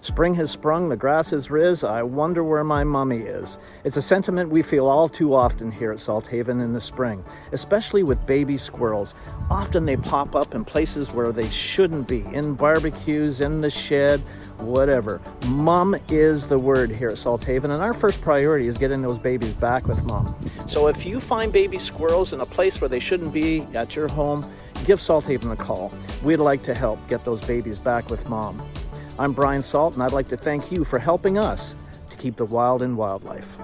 Spring has sprung, the grass is riz, I wonder where my mummy is. It's a sentiment we feel all too often here at Salthaven in the spring, especially with baby squirrels. Often they pop up in places where they shouldn't be, in barbecues, in the shed, whatever. Mom is the word here at Salthaven, and our first priority is getting those babies back with mom. So if you find baby squirrels in a place where they shouldn't be at your home, give Salthaven a call. We'd like to help get those babies back with mom. I'm Brian Salt, and I'd like to thank you for helping us to keep the wild in wildlife.